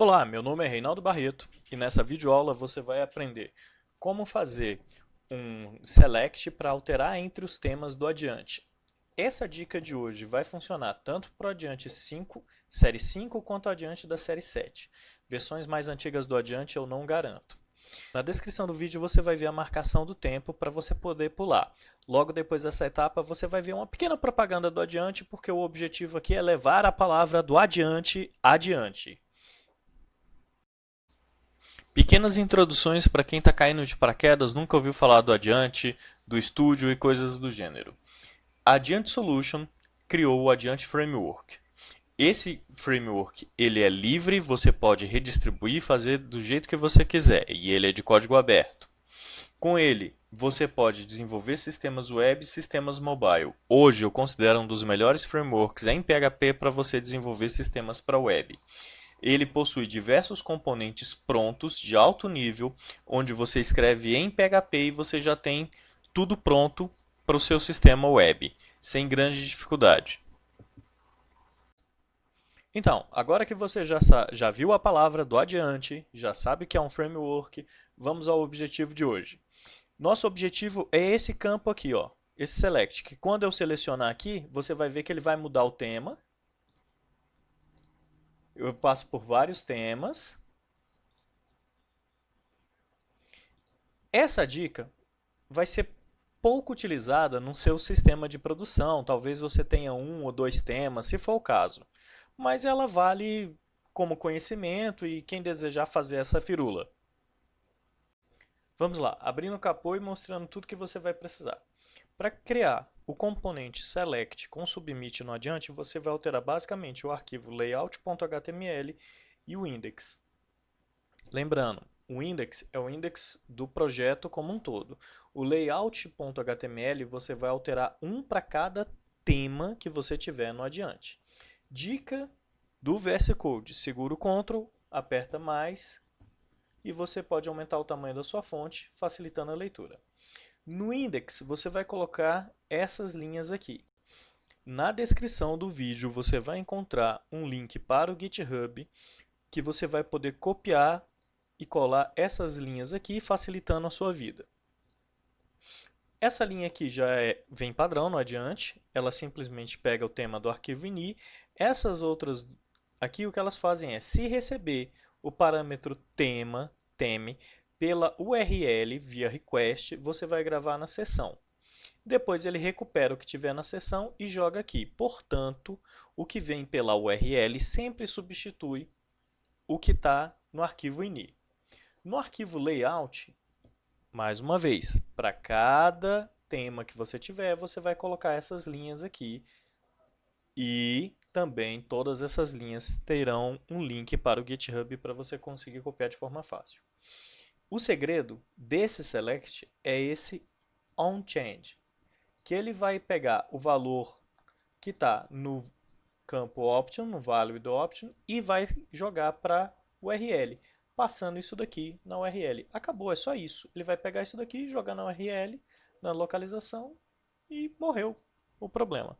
Olá, meu nome é Reinaldo Barreto e nessa videoaula você vai aprender como fazer um select para alterar entre os temas do Adiante. Essa dica de hoje vai funcionar tanto para o Adiante 5, série 5, quanto o Adiante da série 7. Versões mais antigas do Adiante eu não garanto. Na descrição do vídeo você vai ver a marcação do tempo para você poder pular. Logo depois dessa etapa você vai ver uma pequena propaganda do Adiante, porque o objetivo aqui é levar a palavra do Adiante adiante. Pequenas introduções para quem está caindo de paraquedas, nunca ouviu falar do Adiante, do estúdio e coisas do gênero. A Adiante Solution criou o Adiante Framework. Esse framework ele é livre, você pode redistribuir e fazer do jeito que você quiser, e ele é de código aberto. Com ele, você pode desenvolver sistemas web e sistemas mobile. Hoje eu considero um dos melhores frameworks em PHP para você desenvolver sistemas para web. Ele possui diversos componentes prontos de alto nível, onde você escreve em PHP e você já tem tudo pronto para o seu sistema web, sem grande dificuldade. Então, agora que você já, já viu a palavra do adiante, já sabe que é um framework, vamos ao objetivo de hoje. Nosso objetivo é esse campo aqui, ó, esse select, que quando eu selecionar aqui, você vai ver que ele vai mudar o tema, eu passo por vários temas. Essa dica vai ser pouco utilizada no seu sistema de produção. Talvez você tenha um ou dois temas, se for o caso. Mas ela vale como conhecimento e quem desejar fazer essa firula. Vamos lá, abrindo o capô e mostrando tudo que você vai precisar. Para criar o componente select com submit no adiante, você vai alterar basicamente o arquivo layout.html e o index. Lembrando, o index é o index do projeto como um todo. O layout.html você vai alterar um para cada tema que você tiver no adiante. Dica do VS Code, segura o Ctrl, aperta mais e você pode aumentar o tamanho da sua fonte, facilitando a leitura. No index, você vai colocar essas linhas aqui. Na descrição do vídeo, você vai encontrar um link para o GitHub, que você vai poder copiar e colar essas linhas aqui, facilitando a sua vida. Essa linha aqui já é, vem padrão no adiante, ela simplesmente pega o tema do arquivo ini. Essas outras aqui, o que elas fazem é, se receber o parâmetro tema, teme, pela URL via request, você vai gravar na sessão. Depois ele recupera o que tiver na sessão e joga aqui. Portanto, o que vem pela URL sempre substitui o que está no arquivo ini. No arquivo layout, mais uma vez, para cada tema que você tiver, você vai colocar essas linhas aqui e também todas essas linhas terão um link para o GitHub para você conseguir copiar de forma fácil. O segredo desse select é esse onChange, que ele vai pegar o valor que está no campo option, no value do option, e vai jogar para URL, passando isso daqui na URL. Acabou, é só isso. Ele vai pegar isso daqui, jogar na URL, na localização, e morreu o problema.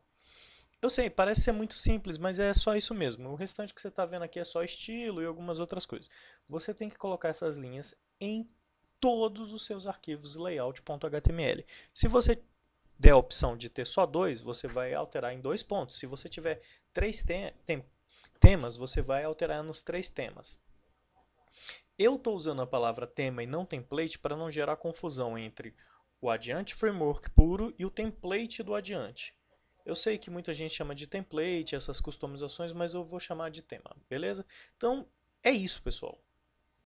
Eu sei, parece ser muito simples, mas é só isso mesmo. O restante que você está vendo aqui é só estilo e algumas outras coisas. Você tem que colocar essas linhas em todos os seus arquivos layout.html. Se você der a opção de ter só dois, você vai alterar em dois pontos. Se você tiver três te tem temas, você vai alterar nos três temas. Eu estou usando a palavra tema e não template para não gerar confusão entre o Adiante Framework puro e o template do Adiante. Eu sei que muita gente chama de template, essas customizações, mas eu vou chamar de tema, beleza? Então, é isso, pessoal.